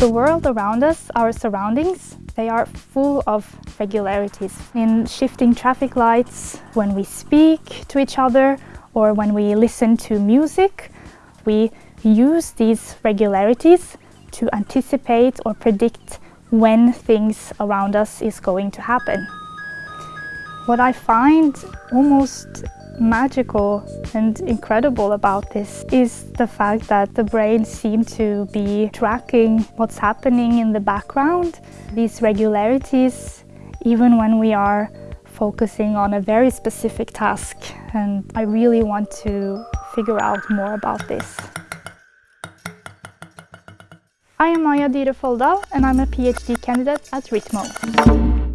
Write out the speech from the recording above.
The world around us, our surroundings, they are full of regularities in shifting traffic lights, when we speak to each other or when we listen to music. We use these regularities to anticipate or predict when things around us is going to happen. What I find almost magical and incredible about this is the fact that the brain seems to be tracking what's happening in the background. These regularities, even when we are focusing on a very specific task. And I really want to figure out more about this. I am Maya Dyhre Folldal and I'm a PhD candidate at RITMO.